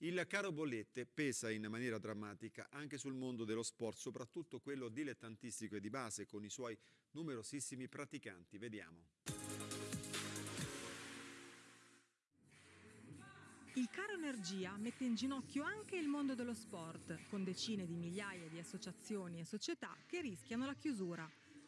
Il caro bollette pesa in maniera drammatica anche sul mondo dello sport, soprattutto quello dilettantistico e di base, con i suoi numerosissimi praticanti. Vediamo. Il caro energia mette in ginocchio anche il mondo dello sport, con decine di migliaia di associazioni e società che rischiano la chiusura.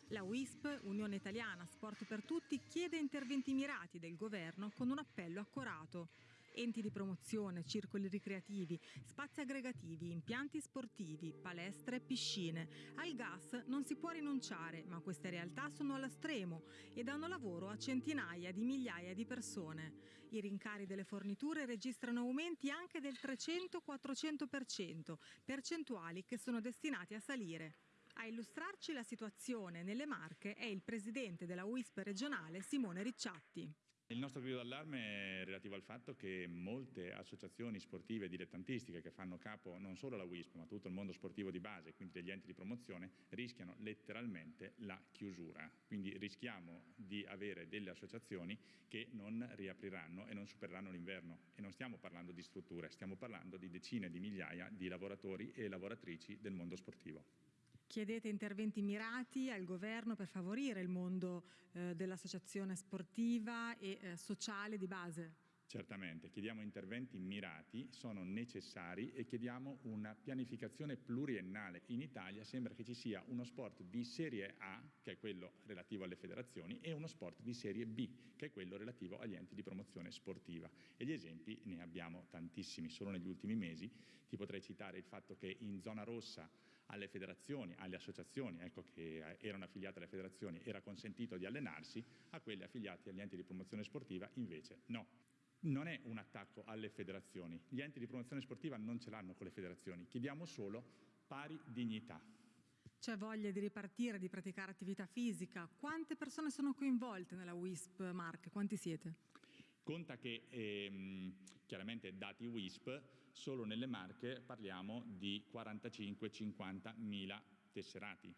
La WISP, Unione Italiana Sport per Tutti, chiede interventi mirati del governo con un appello accorato enti di promozione, circoli ricreativi, spazi aggregativi, impianti sportivi, palestre, piscine. Al gas non si può rinunciare, ma queste realtà sono allo stremo e danno lavoro a centinaia di migliaia di persone. I rincari delle forniture registrano aumenti anche del 300-400%, percentuali che sono destinati a salire. A illustrarci la situazione nelle Marche è il presidente della WISP regionale Simone Ricciatti. Il nostro grido d'allarme è relativo al fatto che molte associazioni sportive dilettantistiche che fanno capo non solo alla WISP ma tutto il mondo sportivo di base, quindi degli enti di promozione, rischiano letteralmente la chiusura. Quindi rischiamo di avere delle associazioni che non riapriranno e non supereranno l'inverno. E non stiamo parlando di strutture, stiamo parlando di decine di migliaia di lavoratori e lavoratrici del mondo sportivo. Chiedete interventi mirati al governo per favorire il mondo eh, dell'associazione sportiva e eh, sociale di base? Certamente, chiediamo interventi mirati, sono necessari e chiediamo una pianificazione pluriennale. In Italia sembra che ci sia uno sport di serie A, che è quello relativo alle federazioni, e uno sport di serie B, che è quello relativo agli enti di promozione sportiva. E gli esempi ne abbiamo tantissimi, solo negli ultimi mesi. Ti potrei citare il fatto che in zona rossa alle federazioni, alle associazioni ecco, che erano affiliate alle federazioni era consentito di allenarsi, a quelle affiliate agli enti di promozione sportiva invece no non è un attacco alle federazioni. Gli enti di promozione sportiva non ce l'hanno con le federazioni, chiediamo solo pari dignità. C'è voglia di ripartire, di praticare attività fisica. Quante persone sono coinvolte nella WISP Mark? Quanti siete? Conta che ehm, chiaramente dati WISP, solo nelle Marche parliamo di 45-50 mila tesserati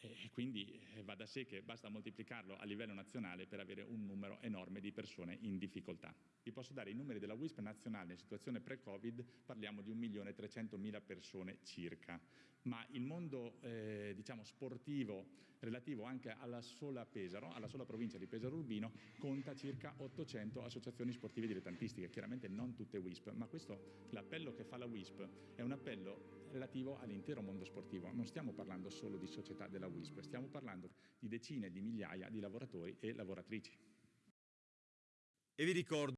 e quindi eh, va da sé che basta moltiplicarlo a livello nazionale per avere un numero enorme di persone in difficoltà. Vi posso dare i numeri della WISP nazionale in situazione pre-Covid, parliamo di 1.300.000 persone circa, ma il mondo eh, diciamo, sportivo relativo anche alla sola Pesaro, alla sola provincia di Pesaro Urbino, conta circa 800 associazioni sportive dilettantistiche, chiaramente non tutte WISP, ma questo l'appello che fa la WISP è un appello relativo all'intero mondo sportivo, non stiamo parlando solo di società della WISP, stiamo parlando di decine di migliaia di lavoratori e lavoratrici. E vi ricordo